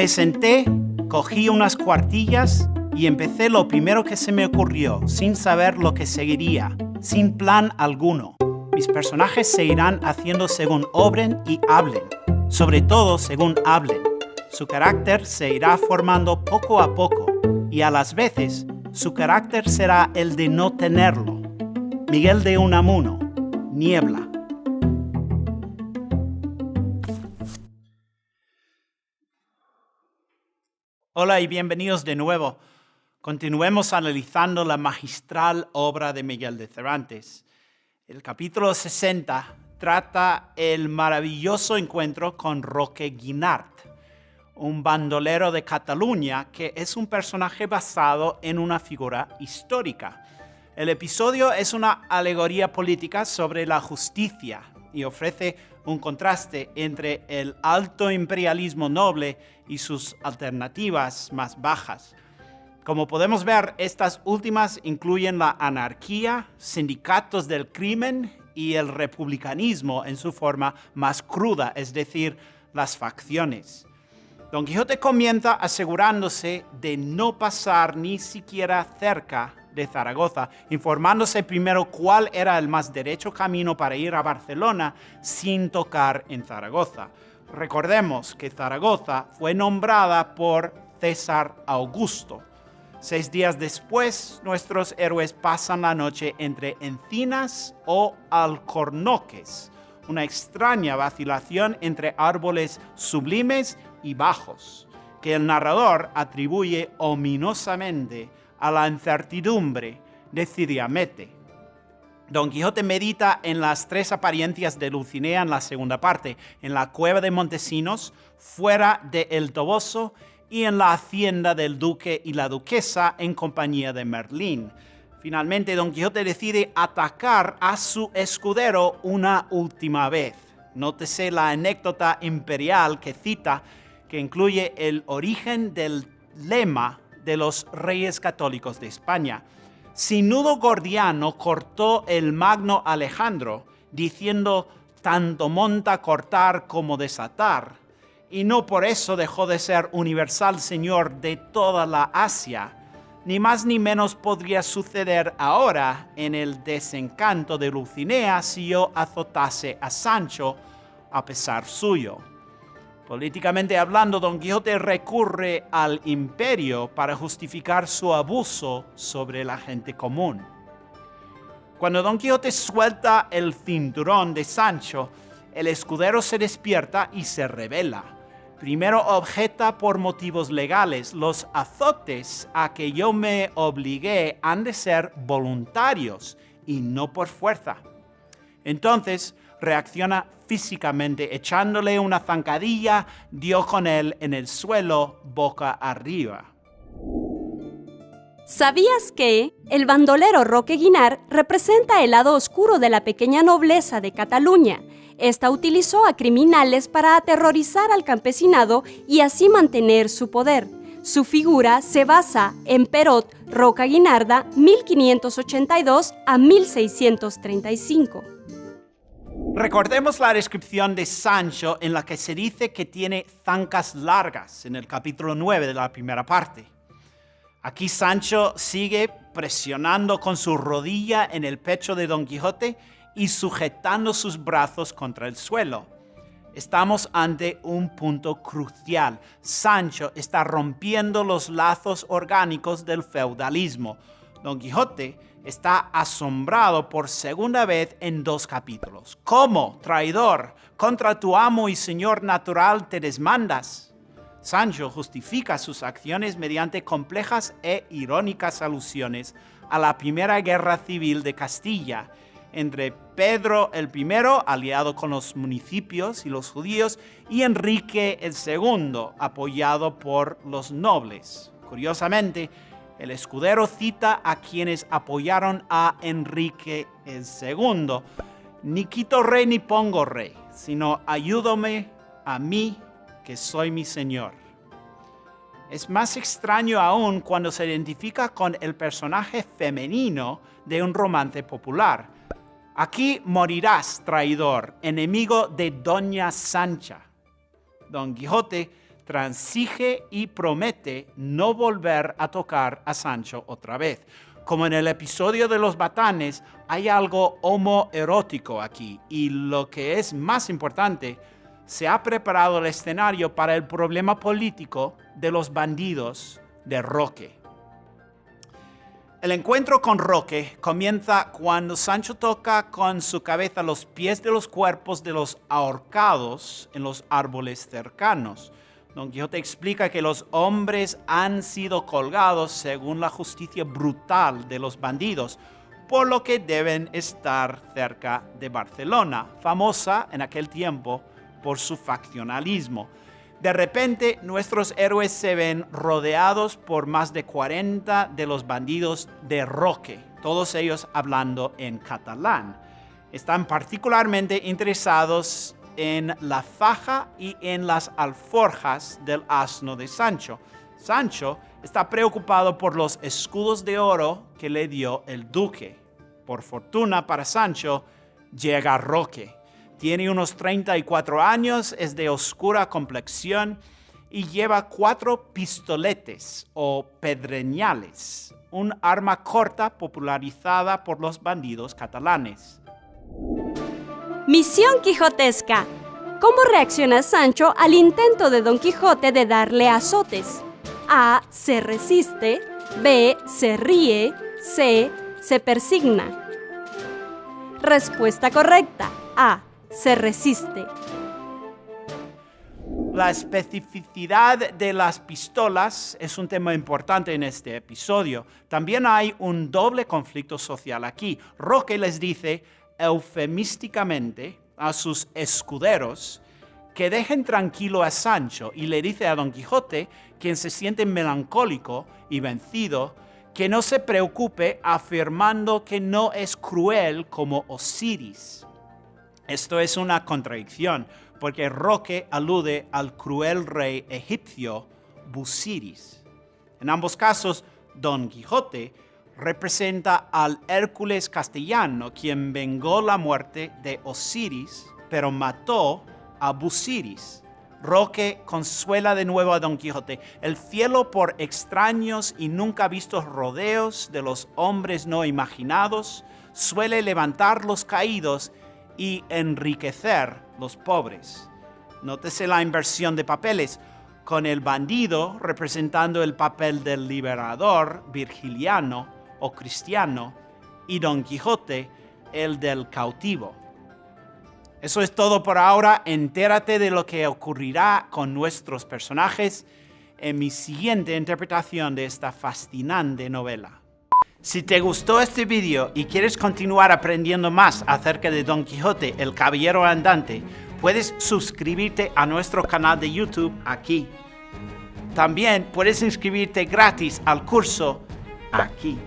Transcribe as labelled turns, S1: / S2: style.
S1: Me senté, cogí unas cuartillas y empecé lo primero que se me ocurrió, sin saber lo que seguiría, sin plan alguno. Mis personajes se irán haciendo según obren y hablen, sobre todo según hablen. Su carácter se irá formando poco a poco y a las veces su carácter será el de no tenerlo. Miguel de Unamuno, Niebla. Hola y bienvenidos de nuevo. Continuemos analizando la magistral obra de Miguel de Cervantes. El capítulo 60 trata el maravilloso encuentro con Roque Guinart, un bandolero de Cataluña que es un personaje basado en una figura histórica. El episodio es una alegoría política sobre la justicia y ofrece un contraste entre el alto imperialismo noble y sus alternativas más bajas. Como podemos ver, estas últimas incluyen la anarquía, sindicatos del crimen y el republicanismo en su forma más cruda, es decir, las facciones. Don Quijote comienza asegurándose de no pasar ni siquiera cerca de Zaragoza, informándose primero cuál era el más derecho camino para ir a Barcelona sin tocar en Zaragoza. Recordemos que Zaragoza fue nombrada por César Augusto. Seis días después, nuestros héroes pasan la noche entre encinas o alcornoques, una extraña vacilación entre árboles sublimes y bajos, que el narrador atribuye ominosamente a la incertidumbre de Ciriamete. Don Quijote medita en las tres apariencias de Dulcinea en la segunda parte, en la cueva de Montesinos, fuera de El Toboso y en la hacienda del duque y la duquesa en compañía de Merlín. Finalmente, Don Quijote decide atacar a su escudero una última vez. Nótese la anécdota imperial que cita, que incluye el origen del lema de los reyes católicos de España. Sinudo Gordiano cortó el magno Alejandro, diciendo tanto monta cortar como desatar, y no por eso dejó de ser universal señor de toda la Asia. Ni más ni menos podría suceder ahora en el desencanto de Lucinea si yo azotase a Sancho a pesar suyo. Políticamente hablando, Don Quijote recurre al imperio para justificar su abuso sobre la gente común. Cuando Don Quijote suelta el cinturón de Sancho, el escudero se despierta y se revela. Primero objeta por motivos legales. Los azotes a que yo me obligué han de ser voluntarios y no por fuerza. Entonces reacciona físicamente, echándole una zancadilla, dio con él en el suelo boca arriba.
S2: ¿Sabías que el bandolero Roque Guinar representa el lado oscuro de la pequeña nobleza de Cataluña? Esta utilizó a criminales para aterrorizar al campesinado y así mantener su poder. Su figura se basa en Perot Roca Guinarda 1582 a 1635.
S1: Recordemos la descripción de Sancho en la que se dice que tiene zancas largas en el capítulo 9 de la primera parte. Aquí Sancho sigue presionando con su rodilla en el pecho de Don Quijote y sujetando sus brazos contra el suelo. Estamos ante un punto crucial. Sancho está rompiendo los lazos orgánicos del feudalismo. Don Quijote está asombrado por segunda vez en dos capítulos. ¿Cómo, traidor, contra tu amo y señor natural te desmandas? Sancho justifica sus acciones mediante complejas e irónicas alusiones a la primera guerra civil de Castilla entre Pedro el I, aliado con los municipios y los judíos, y Enrique el II, apoyado por los nobles. Curiosamente, el escudero cita a quienes apoyaron a Enrique II. Ni quito rey ni pongo rey, sino ayúdame a mí que soy mi Señor. Es más extraño aún cuando se identifica con el personaje femenino de un romance popular. Aquí morirás, traidor, enemigo de Doña Sancha. Don Quijote transige y promete no volver a tocar a Sancho otra vez. Como en el episodio de los batanes, hay algo homoerótico aquí y lo que es más importante, se ha preparado el escenario para el problema político de los bandidos de Roque. El encuentro con Roque comienza cuando Sancho toca con su cabeza los pies de los cuerpos de los ahorcados en los árboles cercanos. Don Quijote explica que los hombres han sido colgados según la justicia brutal de los bandidos, por lo que deben estar cerca de Barcelona, famosa en aquel tiempo por su faccionalismo. De repente, nuestros héroes se ven rodeados por más de 40 de los bandidos de Roque, todos ellos hablando en catalán. Están particularmente interesados en la faja y en las alforjas del asno de Sancho. Sancho está preocupado por los escudos de oro que le dio el duque. Por fortuna para Sancho, llega Roque tiene unos 34 años, es de oscura complexión y lleva cuatro pistoletes o pedreñales, un arma corta popularizada por los bandidos catalanes.
S2: Misión Quijotesca. ¿Cómo reacciona Sancho al intento de Don Quijote de darle azotes? A. Se resiste. B. Se ríe. C. Se persigna. Respuesta correcta. A se resiste.
S1: La especificidad de las pistolas es un tema importante en este episodio. También hay un doble conflicto social aquí. Roque les dice eufemísticamente a sus escuderos que dejen tranquilo a Sancho y le dice a Don Quijote, quien se siente melancólico y vencido, que no se preocupe afirmando que no es cruel como Osiris. Esto es una contradicción, porque Roque alude al cruel rey egipcio Busiris. En ambos casos, Don Quijote representa al Hércules castellano, quien vengó la muerte de Osiris, pero mató a Busiris. Roque consuela de nuevo a Don Quijote. El cielo por extraños y nunca vistos rodeos de los hombres no imaginados suele levantar los caídos y enriquecer los pobres. Nótese la inversión de papeles, con el bandido representando el papel del liberador virgiliano o cristiano y Don Quijote el del cautivo. Eso es todo por ahora. Entérate de lo que ocurrirá con nuestros personajes en mi siguiente interpretación de esta fascinante novela. Si te gustó este vídeo y quieres continuar aprendiendo más acerca de Don Quijote, el Caballero Andante, puedes suscribirte a nuestro canal de YouTube aquí. También puedes inscribirte gratis al curso aquí.